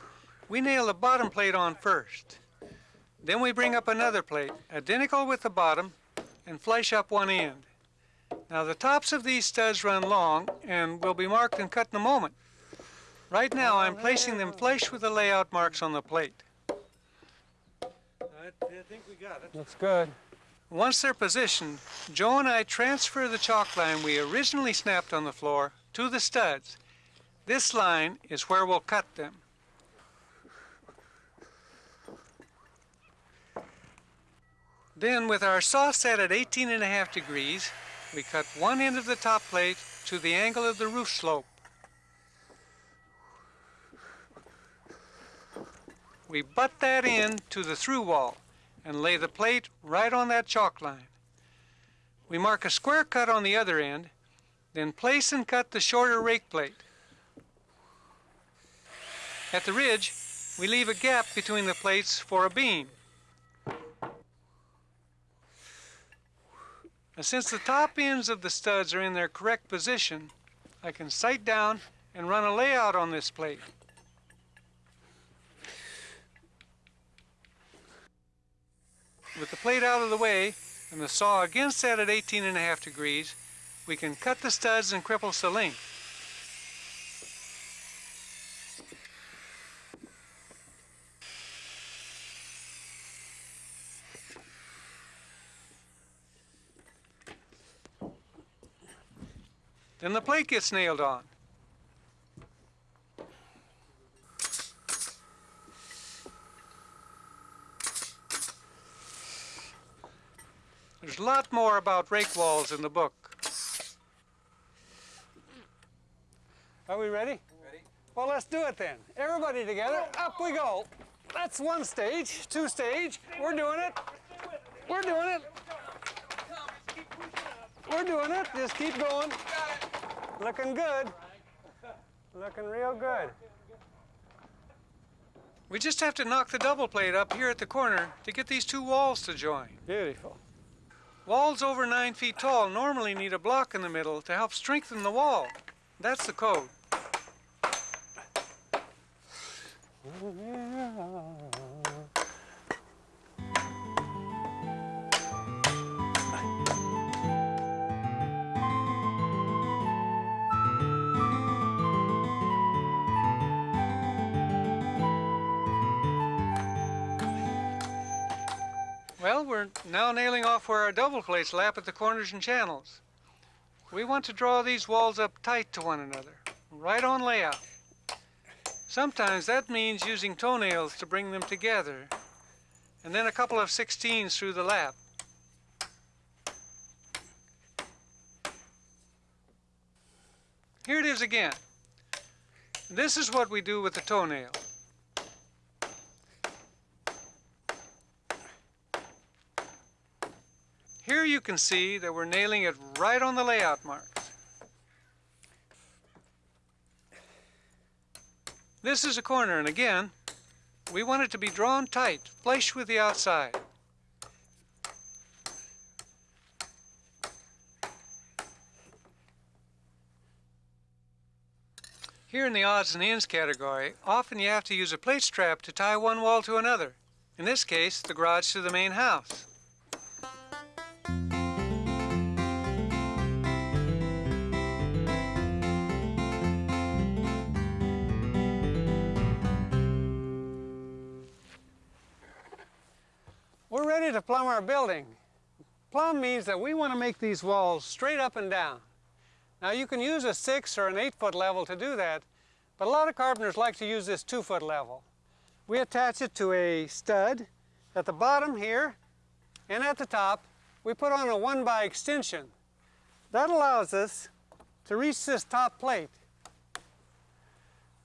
we nail the bottom plate on first. Then we bring up another plate, identical with the bottom, and flush up one end. Now the tops of these studs run long and will be marked and cut in a moment. Right now I'm placing them flush with the layout marks on the plate. I, I think we got it. Looks good. Once they're positioned, Joe and I transfer the chalk line we originally snapped on the floor to the studs. This line is where we'll cut them. Then with our saw set at 18 and a half degrees, we cut one end of the top plate to the angle of the roof slope. We butt that in to the through wall and lay the plate right on that chalk line. We mark a square cut on the other end, then place and cut the shorter rake plate. At the ridge, we leave a gap between the plates for a beam. Now, since the top ends of the studs are in their correct position, I can sight down and run a layout on this plate. With the plate out of the way and the saw again set at 18 and a half degrees, we can cut the studs and cripple the length. Then the plate gets nailed on. There's a lot more about rake walls in the book. Are we ready? Ready? Well, let's do it then. Everybody together, up we go. That's one stage, two stage. We're doing it. We're doing it. We're doing it. Just keep going. Looking good. Looking real good. We just have to knock the double plate up here at the corner to get these two walls to join. Beautiful. Walls over nine feet tall normally need a block in the middle to help strengthen the wall. That's the code. Well, we're now nailing off where our double plates lap at the corners and channels. We want to draw these walls up tight to one another, right on layout. Sometimes that means using toenails to bring them together, and then a couple of 16s through the lap. Here it is again. This is what we do with the toenail. Here you can see that we're nailing it right on the layout marks. This is a corner, and again, we want it to be drawn tight, flush with the outside. Here in the odds and ends category, often you have to use a plate strap to tie one wall to another. In this case, the garage to the main house. We're ready to plumb our building. Plumb means that we want to make these walls straight up and down. Now you can use a six or an eight foot level to do that, but a lot of carpenters like to use this two foot level. We attach it to a stud at the bottom here, and at the top, we put on a one by extension. That allows us to reach this top plate.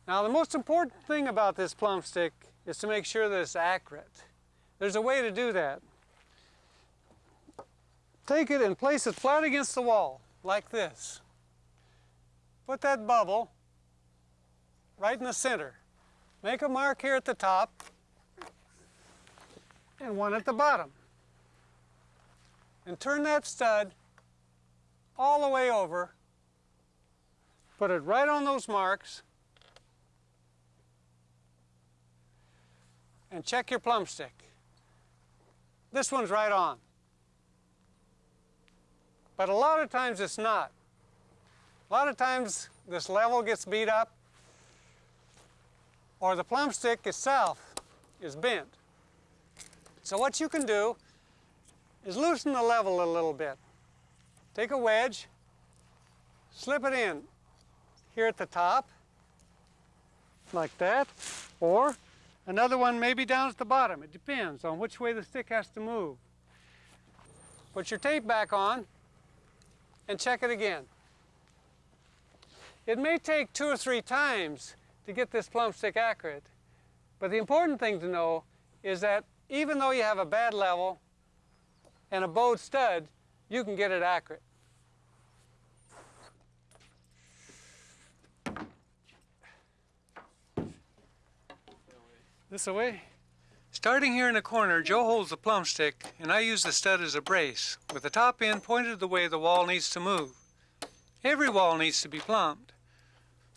Now the most important thing about this plumb stick is to make sure that it's accurate. There's a way to do that. Take it and place it flat against the wall, like this. Put that bubble right in the center. Make a mark here at the top and one at the bottom. And turn that stud all the way over. Put it right on those marks. And check your plumb stick. This one's right on. But a lot of times it's not. A lot of times this level gets beat up or the plumb stick itself is bent. So what you can do is loosen the level a little bit. Take a wedge, slip it in here at the top, like that, or another one maybe down at the bottom. It depends on which way the stick has to move. Put your tape back on and check it again. It may take two or three times to get this plumb stick accurate, but the important thing to know is that even though you have a bad level and a bowed stud, you can get it accurate. This away? Starting here in the corner, Joe holds the plumb stick, and I use the stud as a brace, with the top end pointed the way the wall needs to move. Every wall needs to be plumbed.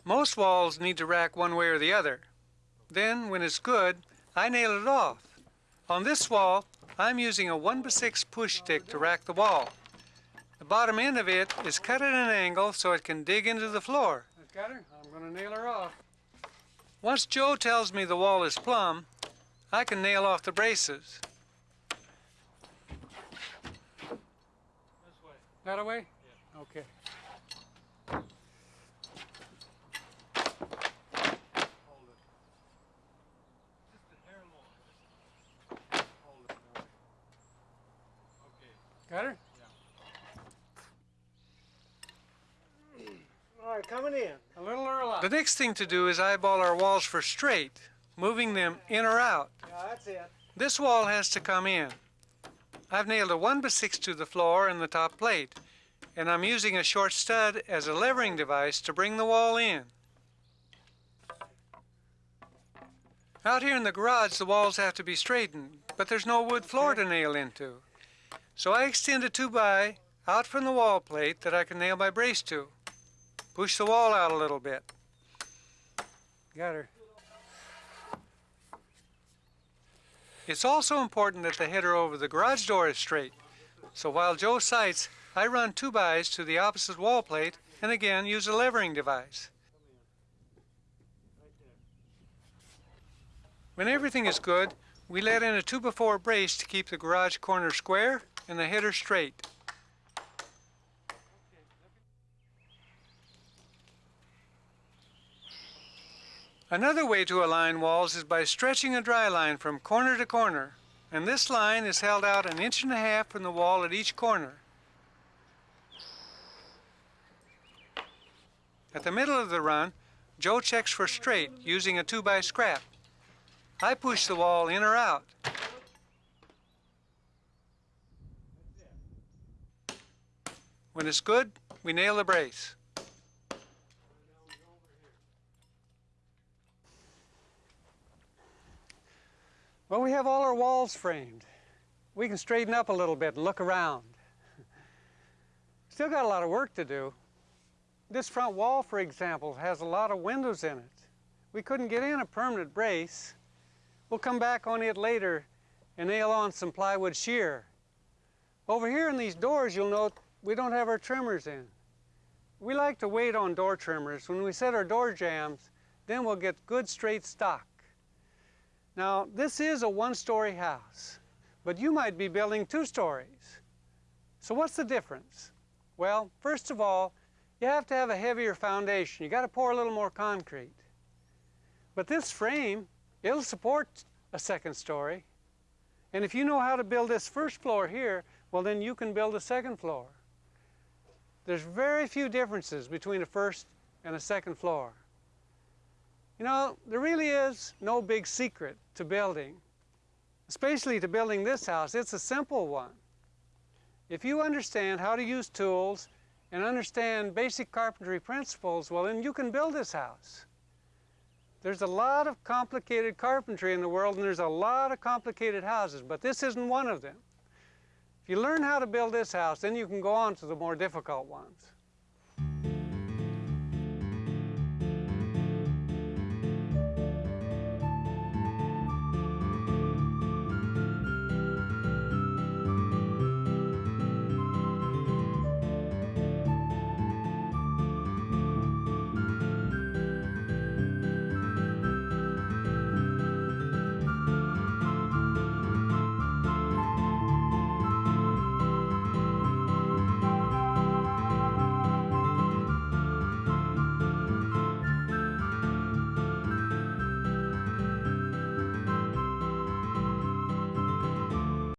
Most walls need to rack one way or the other. Then, when it's good, I nail it off. On this wall, I'm using a 1 by 6 push stick to rack the wall. The bottom end of it is cut at an angle so it can dig into the floor. Got her? I'm going to nail her off. Once Joe tells me the wall is plumb, I can nail off the braces. This way. That way? Yeah. Okay. Got her? Yeah. All right, coming in. A little early. The next thing to do is eyeball our walls for straight, moving them in or out. Yeah, that's it. This wall has to come in. I've nailed a 1 by 6 to the floor and the top plate. and I'm using a short stud as a levering device to bring the wall in. Out here in the garage, the walls have to be straightened, but there's no wood floor to nail into. So I extend a 2x out from the wall plate that I can nail my brace to. Push the wall out a little bit. Got her. It's also important that the header over the garage door is straight. So while Joe sights, I run 2x to the opposite wall plate and again use a levering device. When everything is good, we let in a 2x4 brace to keep the garage corner square and the header straight. Another way to align walls is by stretching a dry line from corner to corner, and this line is held out an inch and a half from the wall at each corner. At the middle of the run, Joe checks for straight using a 2 by scrap. I push the wall in or out. When it's good, we nail the brace. Well, we have all our walls framed. We can straighten up a little bit and look around. Still got a lot of work to do. This front wall, for example, has a lot of windows in it. We couldn't get in a permanent brace. We'll come back on it later and nail on some plywood shear. Over here in these doors, you'll note we don't have our trimmers in. We like to wait on door trimmers. When we set our door jambs, then we'll get good straight stock. Now, this is a one-story house, but you might be building two stories. So what's the difference? Well, first of all, you have to have a heavier foundation. You got to pour a little more concrete. But this frame, it'll support a second story. And if you know how to build this first floor here, well then you can build a second floor. There's very few differences between a first and a second floor. You know, there really is no big secret to building, especially to building this house. It's a simple one. If you understand how to use tools and understand basic carpentry principles, well, then you can build this house. There's a lot of complicated carpentry in the world, and there's a lot of complicated houses, but this isn't one of them. If you learn how to build this house, then you can go on to the more difficult ones.